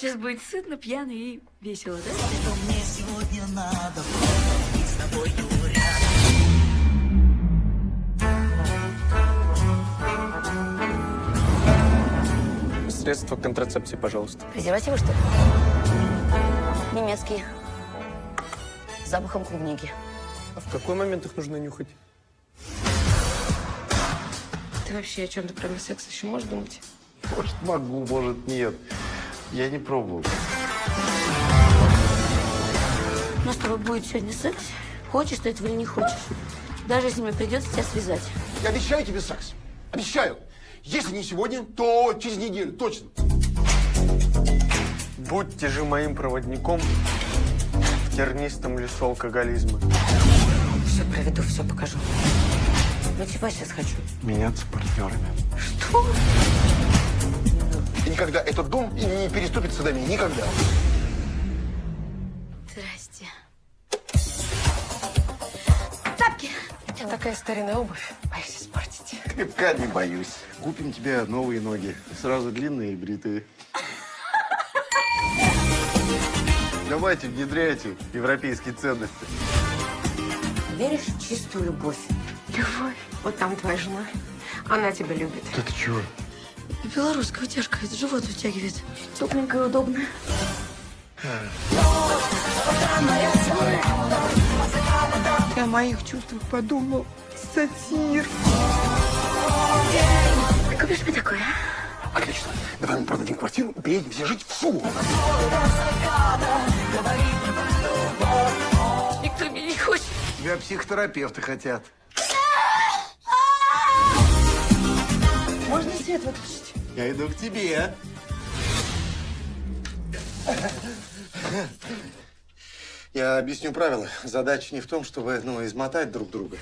Сейчас будет сытно, пьяно и весело, да? Средства контрацепции, пожалуйста. Презервативы, что ли? Немецкие. С запахом клубники. А в какой момент их нужно нюхать? Ты вообще о чем-то кроме секса еще можешь думать? Может, могу, может, нет. Я не пробовал. У нас с тобой будет сегодня секс. Хочешь ты этого или не хочешь. Даже если мне придется тебя связать. Я обещаю тебе секс. Обещаю. Если не сегодня, то через неделю, точно. Будьте же моим проводником в тернистом лесу алкоголизма. Все проведу, все покажу. Ночевать сейчас хочу. Меняться партнерами. И никогда этот дом и не переступит садами. Никогда. Здрасте. Тапки! У тебя такая старинная обувь. Боюсь испортить. Крепка не боюсь. Купим тебе новые ноги. Сразу длинные и бритые. Давайте, внедряйте европейские ценности. Веришь в чистую любовь? Любовь? Вот там твоя жена. Она тебя любит. Да ты чего? Белорусская утяжка, это живот вытягивает. Тепленькая, удобная. Ты о моих чувствах подумал. Сатир. Купишь мне такое, а? Отлично. Давай мы продадим квартиру и переедем все жить в Суму. Никто меня не хочет. Тебя психотерапевты хотят. Свет выключить? Я иду к тебе. Я объясню правила. Задача не в том, чтобы ну, измотать друг друга.